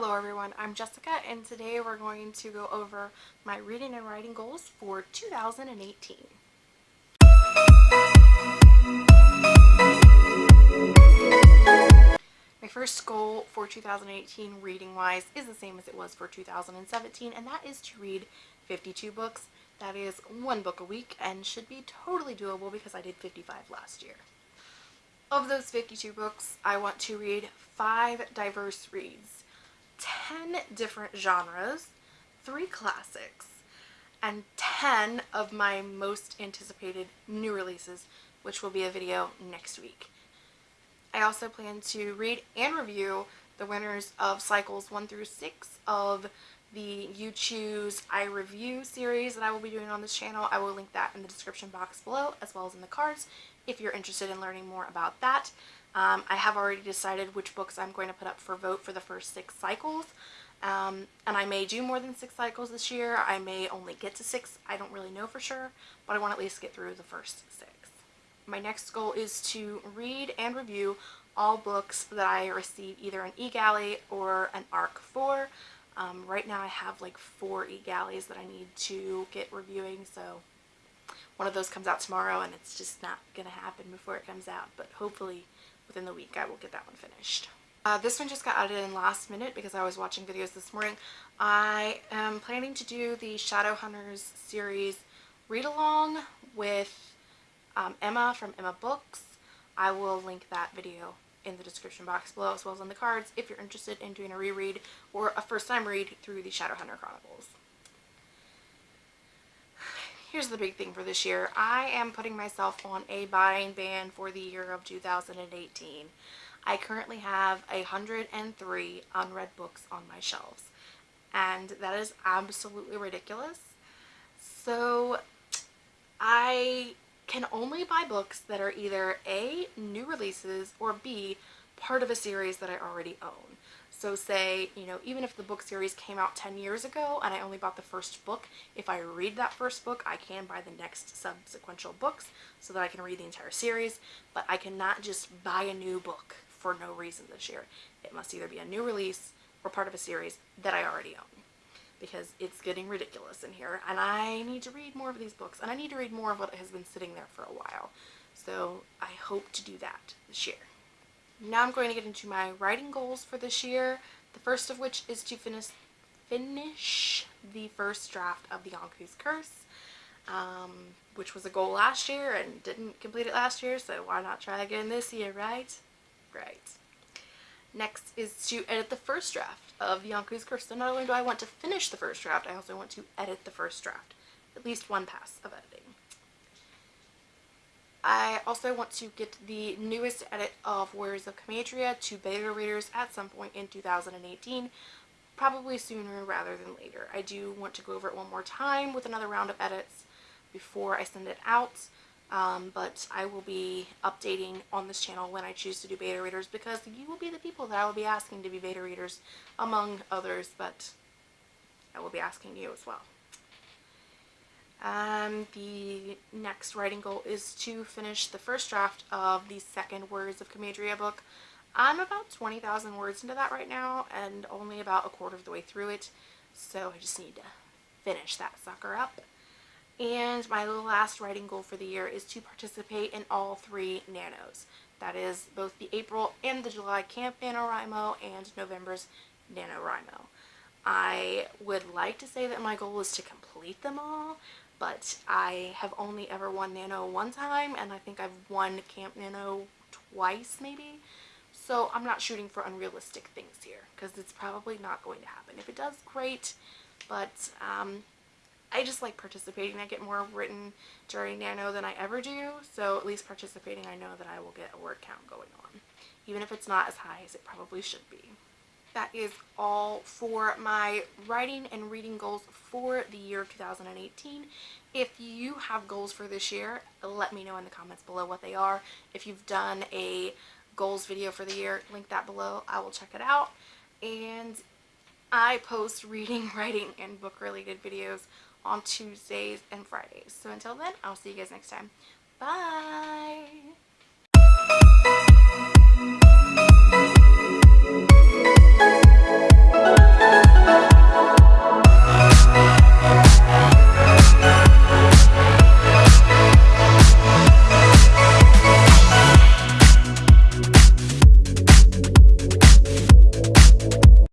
Hello everyone, I'm Jessica and today we're going to go over my reading and writing goals for 2018. My first goal for 2018 reading wise is the same as it was for 2017 and that is to read 52 books. That is one book a week and should be totally doable because I did 55 last year. Of those 52 books, I want to read five diverse reads, 10 different genres, three classics, and 10 of my most anticipated new releases, which will be a video next week. I also plan to read and review the winners of cycles 1 through 6 of the You Choose I Review series that I will be doing on this channel. I will link that in the description box below as well as in the cards if you're interested in learning more about that. Um, I have already decided which books I'm going to put up for vote for the first six cycles. Um, and I may do more than six cycles this year. I may only get to six. I don't really know for sure, but I want to at least get through the first six. My next goal is to read and review all books that I receive either an e-galley or an ARC for. Um, right now I have like four e-galleys that I need to get reviewing, so one of those comes out tomorrow and it's just not going to happen before it comes out, but hopefully within the week I will get that one finished. Uh, this one just got added in last minute because I was watching videos this morning. I am planning to do the Shadowhunters series read along with um, Emma from Emma Books. I will link that video in the description box below as well as on the cards if you're interested in doing a reread or a first time read through the Shadowhunter Chronicles. Here's the big thing for this year. I am putting myself on a buying ban for the year of 2018. I currently have 103 unread books on my shelves and that is absolutely ridiculous. So I can only buy books that are either A, new releases, or B, part of a series that I already own. So say, you know, even if the book series came out 10 years ago and I only bought the first book, if I read that first book, I can buy the next subsequential books so that I can read the entire series, but I cannot just buy a new book for no reason this year. It must either be a new release or part of a series that I already own because it's getting ridiculous in here and I need to read more of these books and I need to read more of what has been sitting there for a while. So I hope to do that this year. Now I'm going to get into my writing goals for this year. The first of which is to finish finish the first draft of the Yonku's Curse, um, which was a goal last year and didn't complete it last year, so why not try again this year, right? Right. Next is to edit the first draft of Yonku's Curse. So not only do I want to finish the first draft, I also want to edit the first draft. At least one pass of editing. I also want to get the newest edit of Warriors of Comadria to beta readers at some point in 2018, probably sooner rather than later. I do want to go over it one more time with another round of edits before I send it out um, but I will be updating on this channel when I choose to do beta readers because you will be the people that I will be asking to be beta readers among others, but I will be asking you as well. Um, the next writing goal is to finish the first draft of the second Warriors of Comadria book. I'm about 20,000 words into that right now and only about a quarter of the way through it, so I just need to finish that sucker up. And my last writing goal for the year is to participate in all three nanos. That is both the April and the July Camp NaNoWriMo and November's NaNoWriMo. I would like to say that my goal is to complete them all, but I have only ever won Nano one time, and I think I've won Camp Nano twice maybe. So I'm not shooting for unrealistic things here, because it's probably not going to happen. If it does, great, but um, I just like participating. I get more written during Nano than I ever do, so at least participating I know that I will get a word count going on, even if it's not as high as it probably should be. That is all for my writing and reading goals for the year 2018. If you have goals for this year, let me know in the comments below what they are. If you've done a goals video for the year, link that below. I will check it out. And I post reading, writing, and book related videos on Tuesdays and Fridays. So until then, I'll see you guys next time. Bye!